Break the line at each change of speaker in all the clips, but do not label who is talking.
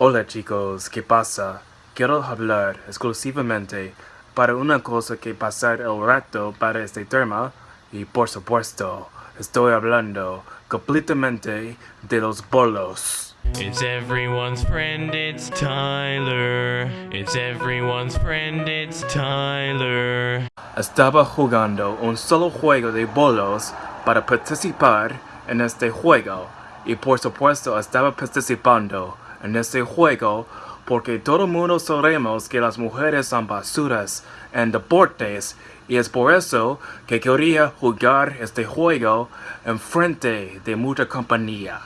Hola chicos, ¿qué pasa? Quiero hablar exclusivamente para una cosa que pasar el rato para este tema y por supuesto estoy hablando completamente de los bolos.
It's everyone's friend, it's Tyler. It's everyone's friend, it's Tyler.
Estaba jugando un solo juego de bolos para participar en este juego y por supuesto estaba participando en este juego porque todo el mundo sabemos que las mujeres son basuras en deportes y es por eso que quería jugar este juego en frente de mucha compañía.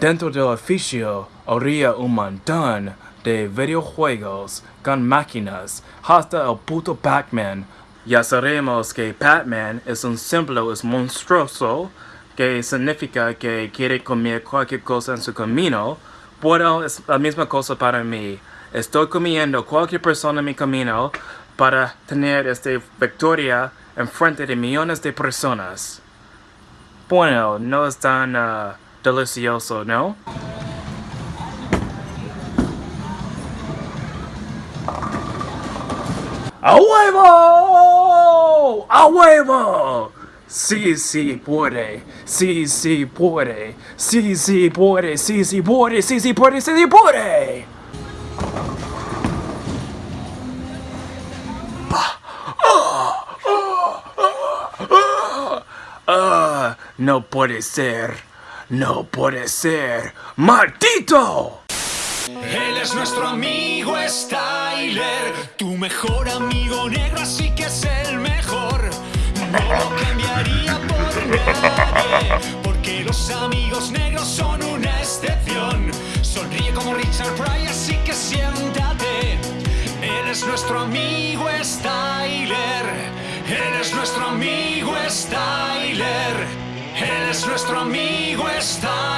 Dentro del oficio habría un montón de videojuegos con máquinas, hasta el puto Pac-Man. Ya sabemos que Pac-Man es un símbolo, es monstruoso, que significa que quiere comer cualquier cosa en su camino. Bueno, es la misma cosa para mí. Estoy comiendo cualquier persona en mi camino para tener esta victoria en frente de millones de personas. Bueno, no es tan uh, delicioso, ¿no? ¡A huevo! ¡A huevo! Sí, sí puede, sí, sí puede, sí, sí puede, sí, sí puede, sí, sí puede, sí, sí puede. No puede ser, no puede ser, maldito.
Él es nuestro amigo Styler, tu mejor amigo negro, así que es el lo cambiaría por nadie, porque los amigos negros son una excepción. Sonríe como Richard Pryor, así que siéntate. Él es nuestro amigo Styler, él es nuestro amigo Styler, él es nuestro amigo Styler.